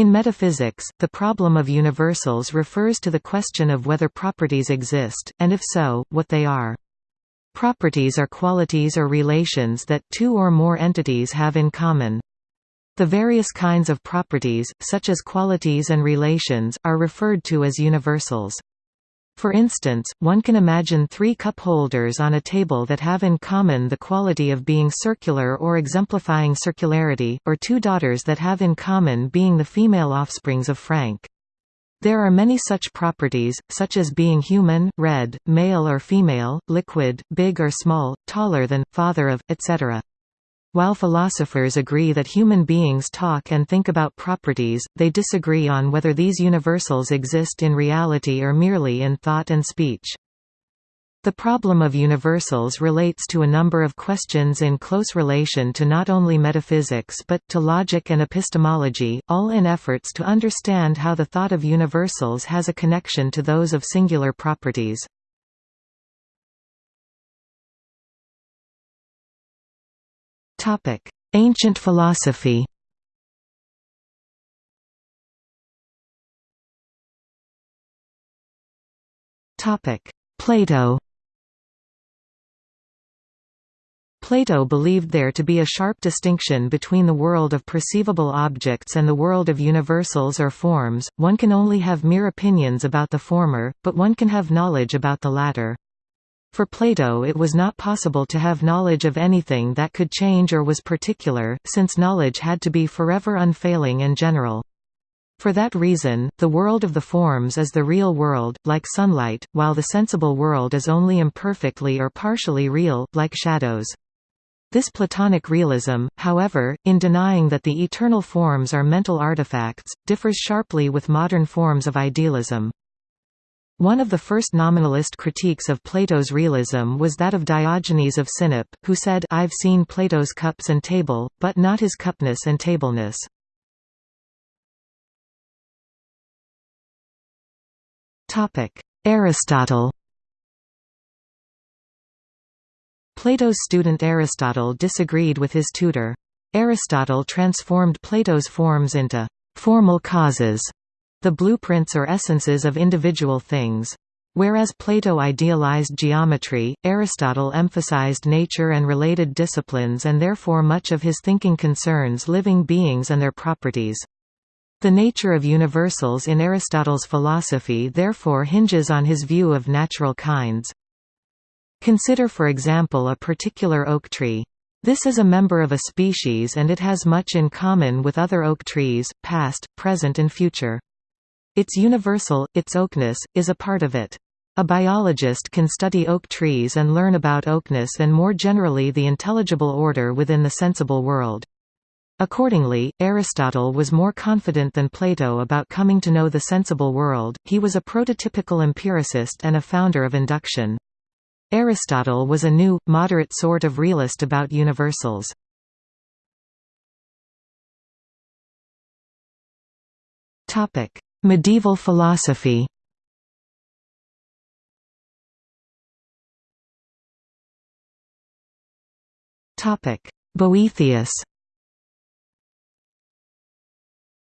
In metaphysics, the problem of universals refers to the question of whether properties exist, and if so, what they are. Properties are qualities or relations that two or more entities have in common. The various kinds of properties, such as qualities and relations, are referred to as universals. For instance, one can imagine three cup holders on a table that have in common the quality of being circular or exemplifying circularity, or two daughters that have in common being the female offsprings of Frank. There are many such properties, such as being human, red, male or female, liquid, big or small, taller than, father of, etc. While philosophers agree that human beings talk and think about properties, they disagree on whether these universals exist in reality or merely in thought and speech. The problem of universals relates to a number of questions in close relation to not only metaphysics but, to logic and epistemology, all in efforts to understand how the thought of universals has a connection to those of singular properties. Ancient philosophy. Plato. Plato believed there to be a sharp distinction between the world of perceivable objects and the world of universals or forms, one can only have mere opinions about the former, but one can have knowledge about the latter. For Plato it was not possible to have knowledge of anything that could change or was particular, since knowledge had to be forever unfailing and general. For that reason, the world of the forms is the real world, like sunlight, while the sensible world is only imperfectly or partially real, like shadows. This Platonic realism, however, in denying that the eternal forms are mental artifacts, differs sharply with modern forms of idealism. One of the first nominalist critiques of Plato's realism was that of Diogenes of Sinope, who said I've seen Plato's cups and table, but not his cupness and tableness. Aristotle Plato's student Aristotle disagreed with his tutor. Aristotle transformed Plato's forms into formal causes the blueprints or essences of individual things. Whereas Plato idealized geometry, Aristotle emphasized nature and related disciplines and therefore much of his thinking concerns living beings and their properties. The nature of universals in Aristotle's philosophy therefore hinges on his view of natural kinds. Consider for example a particular oak tree. This is a member of a species and it has much in common with other oak trees, past, present and future. Its universal, its oakness, is a part of it. A biologist can study oak trees and learn about oakness and more generally the intelligible order within the sensible world. Accordingly, Aristotle was more confident than Plato about coming to know the sensible world, he was a prototypical empiricist and a founder of induction. Aristotle was a new, moderate sort of realist about universals. Medieval philosophy. Boethius.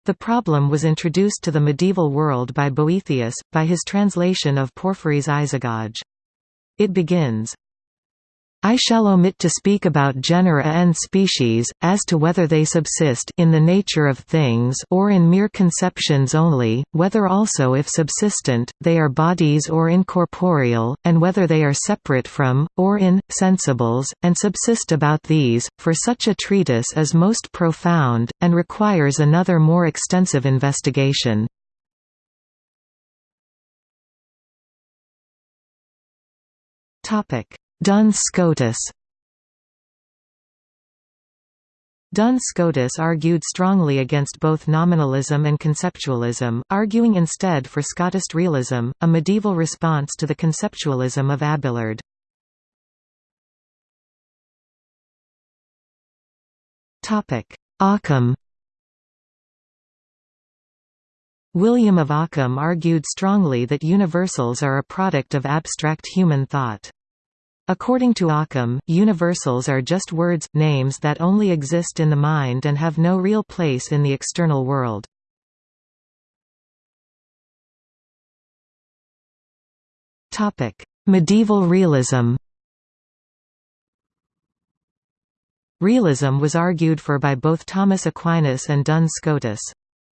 The problem was introduced to the medieval world by Boethius, by his translation of Porphyry's Isagoge. It begins, I shall omit to speak about genera and species, as to whether they subsist in the nature of things or in mere conceptions only, whether also if subsistent, they are bodies or incorporeal, and whether they are separate from, or in, sensibles, and subsist about these, for such a treatise is most profound, and requires another more extensive investigation. Topic Duns Scotus Duns Scotus argued strongly against both nominalism and conceptualism, arguing instead for Scotist realism, a medieval response to the conceptualism of Abelard. Occam William of Ockham argued strongly that universals are a product of abstract human thought. According to Occam, universals are just words, names that only exist in the mind and have no real place in the external world. medieval realism Realism was argued for by both Thomas Aquinas and Duns Scotus.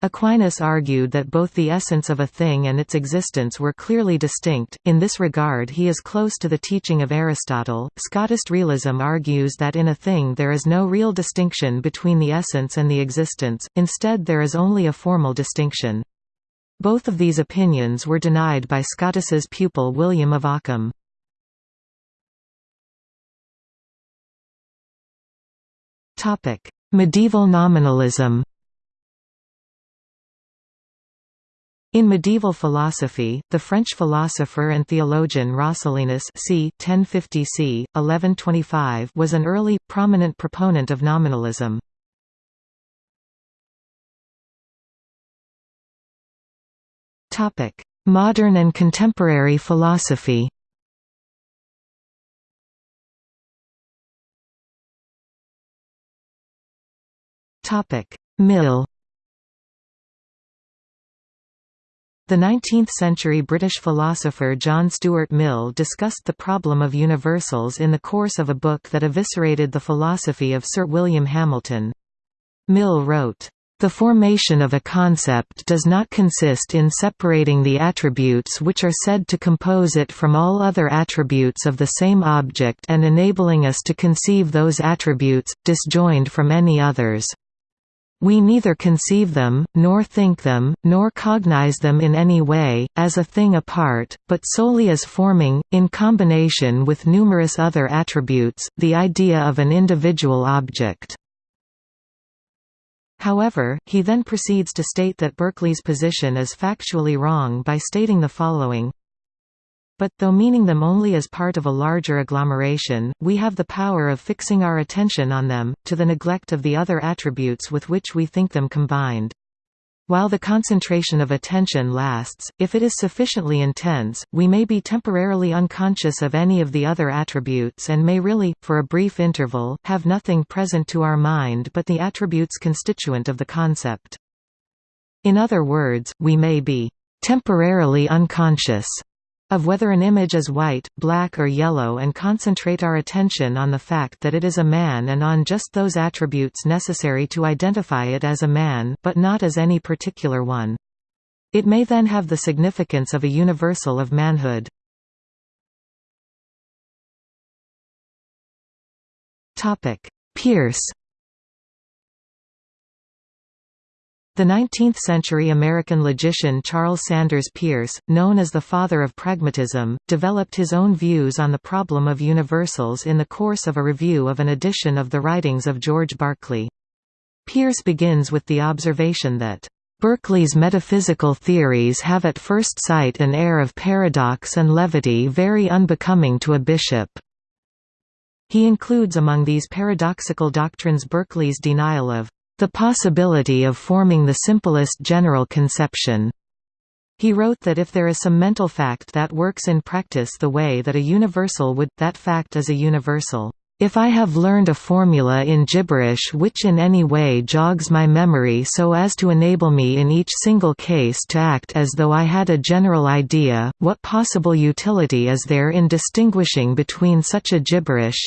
Aquinas argued that both the essence of a thing and its existence were clearly distinct. In this regard, he is close to the teaching of Aristotle. Scotist realism argues that in a thing there is no real distinction between the essence and the existence, instead, there is only a formal distinction. Both of these opinions were denied by Scotus's pupil William of Ockham. Medieval nominalism In medieval philosophy, the French philosopher and theologian Roscellinus c. 1050 c. 1125 was an early, prominent proponent of nominalism. Modern and contemporary philosophy Mill The 19th-century British philosopher John Stuart Mill discussed the problem of universals in the course of a book that eviscerated the philosophy of Sir William Hamilton. Mill wrote, the formation of a concept does not consist in separating the attributes which are said to compose it from all other attributes of the same object and enabling us to conceive those attributes, disjoined from any others. We neither conceive them, nor think them, nor cognize them in any way, as a thing apart, but solely as forming, in combination with numerous other attributes, the idea of an individual object. However, he then proceeds to state that Berkeley's position is factually wrong by stating the following but, though meaning them only as part of a larger agglomeration, we have the power of fixing our attention on them, to the neglect of the other attributes with which we think them combined. While the concentration of attention lasts, if it is sufficiently intense, we may be temporarily unconscious of any of the other attributes and may really, for a brief interval, have nothing present to our mind but the attributes constituent of the concept. In other words, we may be temporarily unconscious of whether an image is white, black or yellow and concentrate our attention on the fact that it is a man and on just those attributes necessary to identify it as a man but not as any particular one. It may then have the significance of a universal of manhood. Peirce The 19th-century American logician Charles Sanders Peirce, known as the father of pragmatism, developed his own views on the problem of universals in the course of a review of an edition of the writings of George Berkeley. Peirce begins with the observation that, "...Berkeley's metaphysical theories have at first sight an air of paradox and levity very unbecoming to a bishop." He includes among these paradoxical doctrines Berkeley's denial of the possibility of forming the simplest general conception. He wrote that if there is some mental fact that works in practice the way that a universal would, that fact is a universal. If I have learned a formula in gibberish which in any way jogs my memory so as to enable me in each single case to act as though I had a general idea, what possible utility is there in distinguishing between such a gibberish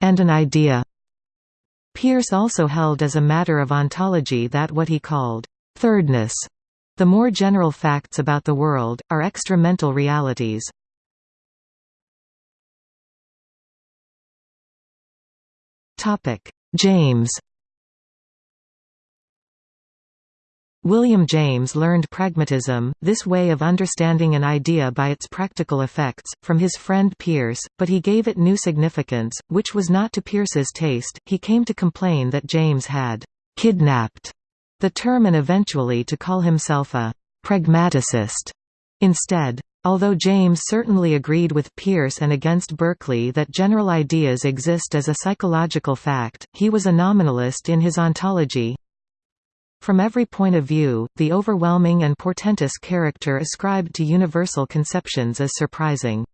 and an idea? Peirce also held as a matter of ontology that what he called thirdness, the more general facts about the world, are extra-mental realities. James William James learned pragmatism, this way of understanding an idea by its practical effects, from his friend Peirce, but he gave it new significance, which was not to Peirce's taste. He came to complain that James had kidnapped the term and eventually to call himself a pragmaticist instead. Although James certainly agreed with Peirce and against Berkeley that general ideas exist as a psychological fact, he was a nominalist in his ontology, from every point of view, the overwhelming and portentous character ascribed to universal conceptions is surprising.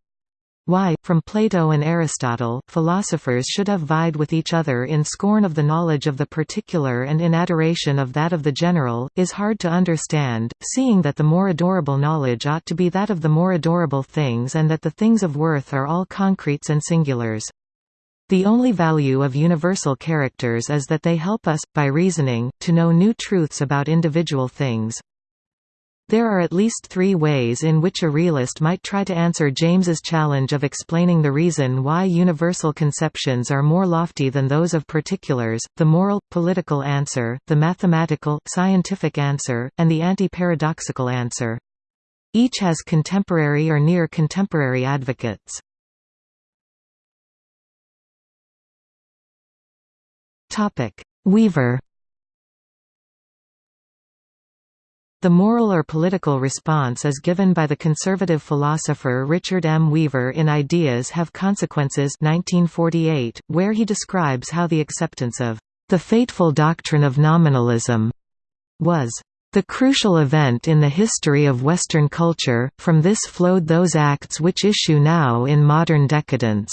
Why, from Plato and Aristotle, philosophers should have vied with each other in scorn of the knowledge of the particular and in adoration of that of the general, is hard to understand, seeing that the more adorable knowledge ought to be that of the more adorable things and that the things of worth are all concretes and singulars. The only value of universal characters is that they help us, by reasoning, to know new truths about individual things. There are at least three ways in which a realist might try to answer James's challenge of explaining the reason why universal conceptions are more lofty than those of particulars, the moral, political answer, the mathematical, scientific answer, and the anti-paradoxical answer. Each has contemporary or near-contemporary advocates. Weaver The moral or political response is given by the conservative philosopher Richard M. Weaver in Ideas Have Consequences 1948, where he describes how the acceptance of the fateful doctrine of nominalism was the crucial event in the history of Western culture, from this flowed those acts which issue now in modern decadence.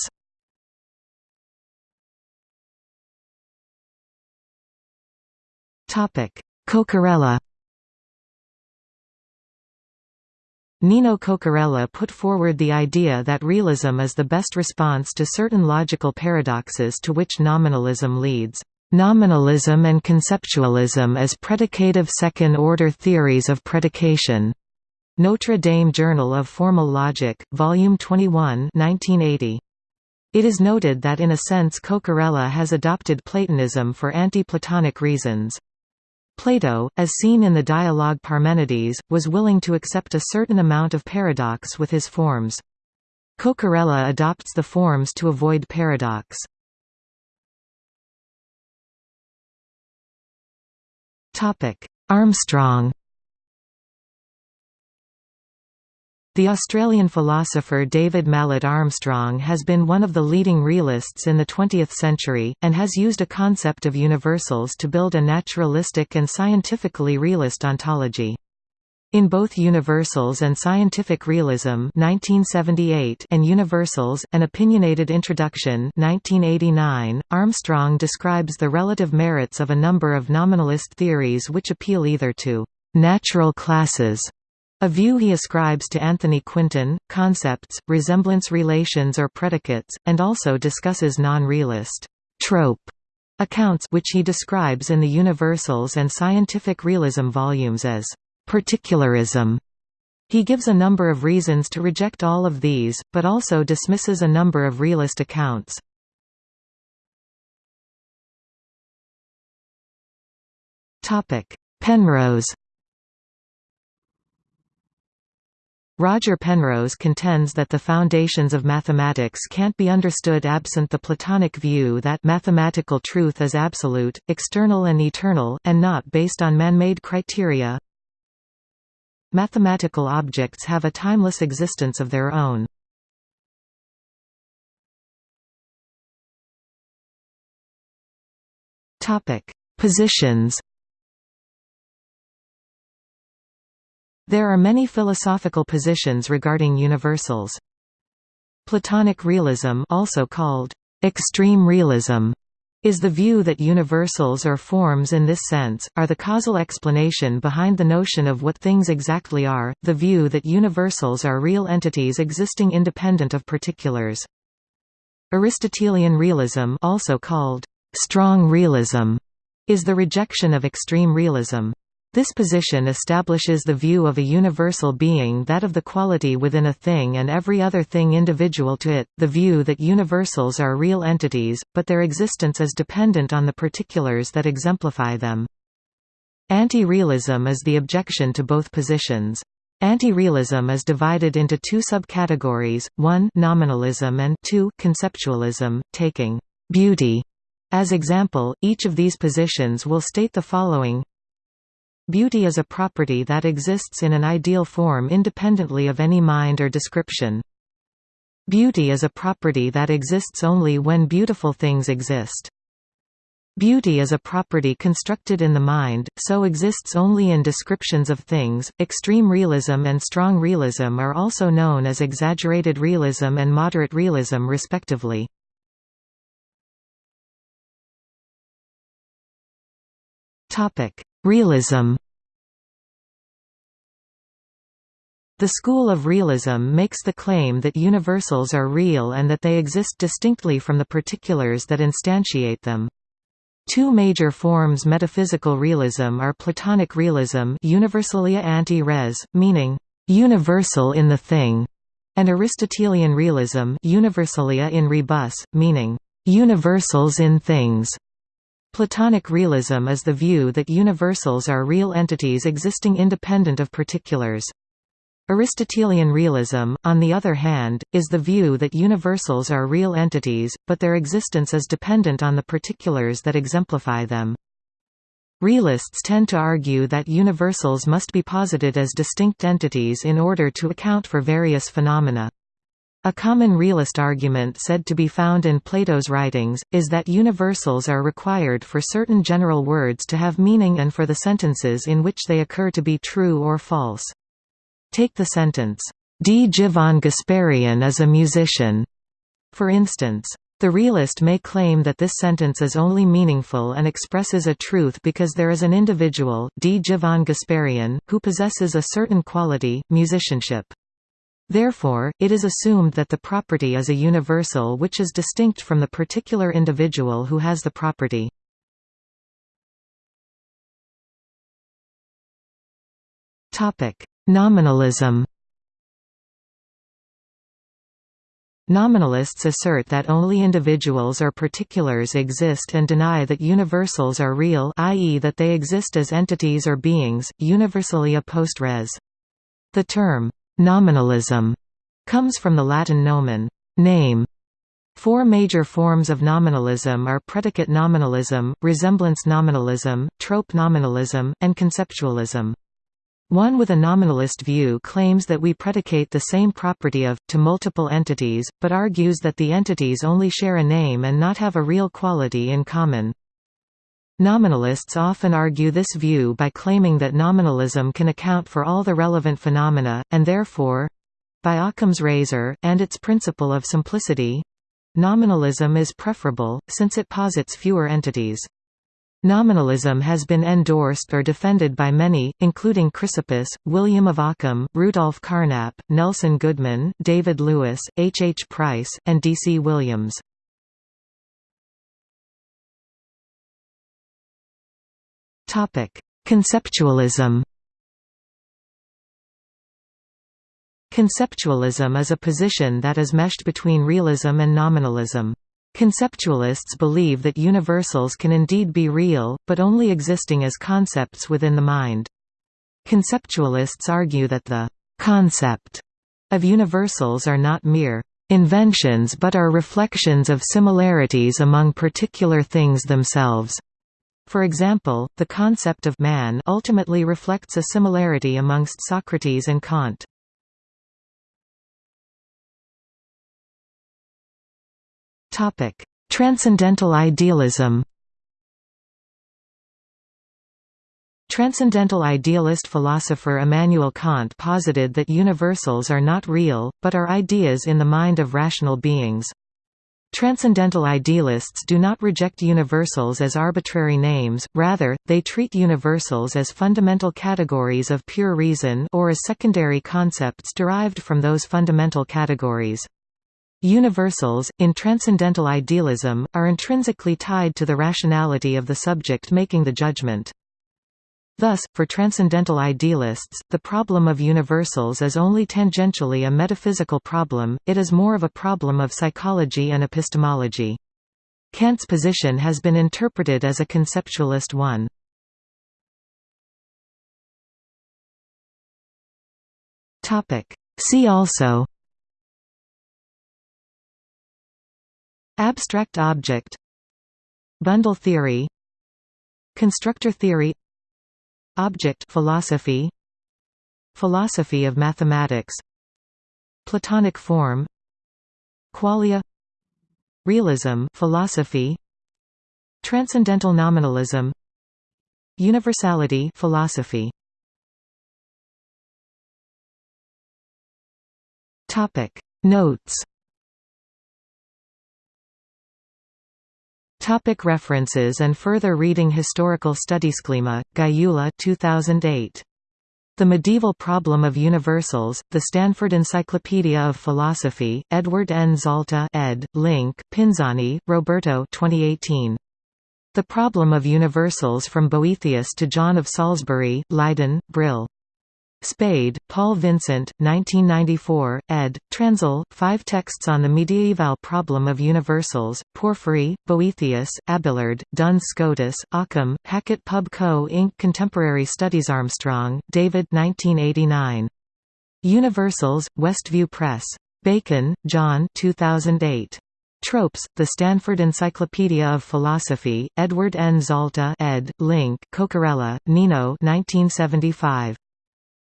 Cocchiarella Nino Cocchiarella put forward the idea that realism is the best response to certain logical paradoxes to which nominalism leads. Nominalism and conceptualism as predicative second-order theories of predication. Notre Dame Journal of Formal Logic, Volume 21 1980. It is noted that in a sense Cocchiarella has adopted Platonism for anti-Platonic reasons. Plato, as seen in the dialogue Parmenides, was willing to accept a certain amount of paradox with his forms. Cocchiarella adopts the forms to avoid paradox. Armstrong The Australian philosopher David Malet Armstrong has been one of the leading realists in the 20th century, and has used a concept of universals to build a naturalistic and scientifically realist ontology. In both Universals and Scientific Realism 1978 and Universals, An Opinionated Introduction 1989, Armstrong describes the relative merits of a number of nominalist theories which appeal either to «natural classes» A view he ascribes to Anthony Quinton, concepts, resemblance relations or predicates, and also discusses non-realist trope accounts which he describes in the Universals and Scientific Realism volumes as particularism. He gives a number of reasons to reject all of these, but also dismisses a number of realist accounts. Penrose Roger Penrose contends that the foundations of mathematics can't be understood absent the Platonic view that mathematical truth is absolute, external and eternal, and not based on man-made criteria. Mathematical objects have a timeless existence of their own. Positions There are many philosophical positions regarding universals. Platonic realism also called extreme realism is the view that universals or forms in this sense, are the causal explanation behind the notion of what things exactly are, the view that universals are real entities existing independent of particulars. Aristotelian realism also called strong realism is the rejection of extreme realism. This position establishes the view of a universal being that of the quality within a thing and every other thing individual to it, the view that universals are real entities, but their existence is dependent on the particulars that exemplify them. Anti-realism is the objection to both positions. Anti-realism is divided into two subcategories, 1 nominalism and 2 conceptualism, taking «beauty» as example, each of these positions will state the following Beauty is a property that exists in an ideal form independently of any mind or description. Beauty is a property that exists only when beautiful things exist. Beauty is a property constructed in the mind, so exists only in descriptions of things. Extreme realism and strong realism are also known as exaggerated realism and moderate realism respectively. Topic: Realism. The school of realism makes the claim that universals are real and that they exist distinctly from the particulars that instantiate them. Two major forms metaphysical realism are Platonic realism universalia ante res, meaning, "...universal in the thing", and Aristotelian realism universalia in rebus, meaning, "...universals in things". Platonic realism is the view that universals are real entities existing independent of particulars. Aristotelian realism, on the other hand, is the view that universals are real entities, but their existence is dependent on the particulars that exemplify them. Realists tend to argue that universals must be posited as distinct entities in order to account for various phenomena. A common realist argument said to be found in Plato's writings, is that universals are required for certain general words to have meaning and for the sentences in which they occur to be true or false. Take the sentence, Djivan Gasparyan is a musician. For instance, the realist may claim that this sentence is only meaningful and expresses a truth because there is an individual, Djivan Gasparyan, who possesses a certain quality, musicianship. Therefore, it is assumed that the property is a universal which is distinct from the particular individual who has the property. Nominalism Nominalists assert that only individuals or particulars exist and deny that universals are real i.e. that they exist as entities or beings, universalia post res. The term, nominalism, comes from the Latin nomen, name. Four major forms of nominalism are predicate nominalism, resemblance nominalism, trope nominalism, and conceptualism. One with a nominalist view claims that we predicate the same property of, to multiple entities, but argues that the entities only share a name and not have a real quality in common. Nominalists often argue this view by claiming that nominalism can account for all the relevant phenomena, and therefore—by Occam's razor, and its principle of simplicity—nominalism is preferable, since it posits fewer entities. Nominalism has been endorsed or defended by many, including Chrysippus, William of Ockham, Rudolf Carnap, Nelson Goodman, David Lewis, H. H. Price, and D. C. Williams. Conceptualism Conceptualism is a position that is meshed between realism and nominalism. Conceptualists believe that universals can indeed be real, but only existing as concepts within the mind. Conceptualists argue that the «concept» of universals are not mere «inventions but are reflections of similarities among particular things themselves». For example, the concept of man ultimately reflects a similarity amongst Socrates and Kant. Topic: Transcendental idealism. Transcendental idealist philosopher Immanuel Kant posited that universals are not real, but are ideas in the mind of rational beings. Transcendental idealists do not reject universals as arbitrary names, rather, they treat universals as fundamental categories of pure reason or as secondary concepts derived from those fundamental categories. Universals, in transcendental idealism, are intrinsically tied to the rationality of the subject making the judgment. Thus, for transcendental idealists, the problem of universals is only tangentially a metaphysical problem, it is more of a problem of psychology and epistemology. Kant's position has been interpreted as a conceptualist one. See also Abstract object Bundle theory Constructor theory Object philosophy Philosophy of mathematics Platonic form Qualia Realism philosophy Transcendental nominalism Universality philosophy. Topic. Notes Topic references and further reading Historical Studies Klima, Gyula 2008. The Medieval Problem of Universals, The Stanford Encyclopedia of Philosophy, Edward N. Zalta ed., Link, Pinzani, Roberto 2018. The Problem of Universals from Boethius to John of Salisbury, Leiden, Brill. Spade, Paul Vincent, 1994, ed., Transl, Five Texts on the Mediaeval Problem of Universals, Porphyry, Boethius, Abelard, Duns Scotus, Occam, Hackett Pub Co. Inc. Contemporary Studies Armstrong, David 1989. Universals, Westview Press. Bacon, John 2008. Tropes, The Stanford Encyclopedia of Philosophy, Edward N. Zalta ed., Link, Cocchiarella, Nino 1975.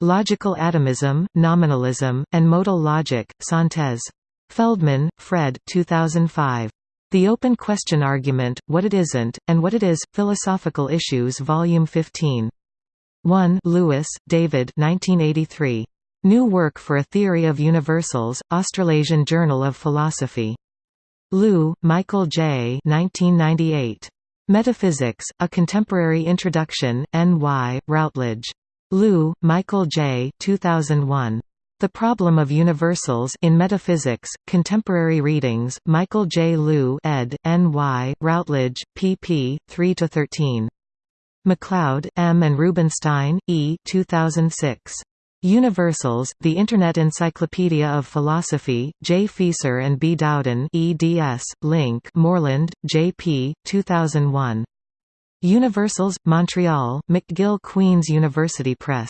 Logical Atomism, Nominalism, and Modal Logic, Synthese. Feldman, Fred 2005. The Open Question Argument, What It Isn't, and What It Is, Philosophical Issues Volume 15. 1 Lewis, David 1983. New Work for a Theory of Universals, Australasian Journal of Philosophy. Loux, Michael J. 1998. Metaphysics, A Contemporary Introduction, N.Y., Routledge. Loux, Michael J. 2001. The Problem of Universals in Metaphysics, Contemporary Readings, Michael J. Loux ed., N.Y., Routledge, pp. 3–13. MacLeod, M. and Rubenstein, E. 2006. Universals, The Internet Encyclopedia of Philosophy, J. Fieser and B. Dowden eds, Link Moreland, J. P., 2001. Universals, Montreal, McGill Queen's University Press.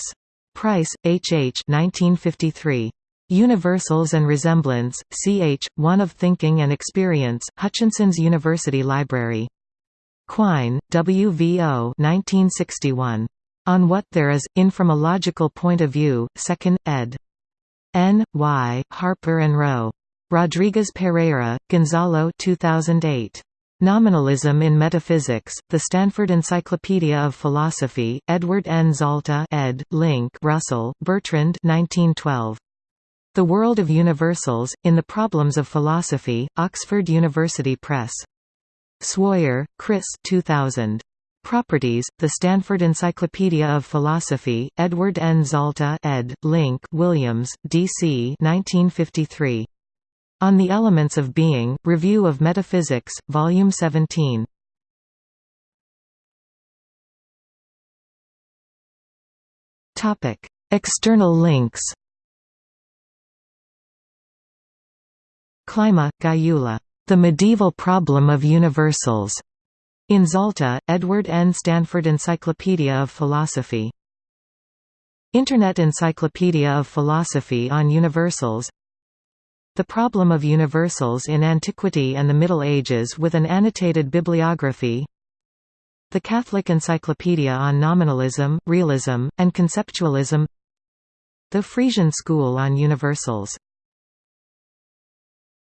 Price, H. H. 1953. Universals and Resemblance, Ch. One of Thinking and Experience, Hutchinson's University Library. Quine, W. V. O. 1961. On What There Is, In From a Logical Point of View, 2nd, ed. N. Y. Harper and Row. Rodriguez Pereyra, Gonzalo 2008. Nominalism in Metaphysics, The Stanford Encyclopedia of Philosophy, Edward N. Zalta ed., Link Russell, Bertrand 1912. The World of Universals, in the Problems of Philosophy, Oxford University Press. Swoyer, Chris 2000. Properties, The Stanford Encyclopedia of Philosophy, Edward N. Zalta ed., Link Williams, D.C. 1953. On the Elements of Being, Review of Metaphysics, Volume 17. External links Klima, Gyula. The Medieval Problem of Universals. In Zalta, Edward N. Stanford Encyclopedia of Philosophy. Internet Encyclopedia of Philosophy on Universals the Problem of Universals in Antiquity and the Middle Ages with an annotated bibliography. The Catholic Encyclopedia on Nominalism, Realism, and Conceptualism. The Friesian School on Universals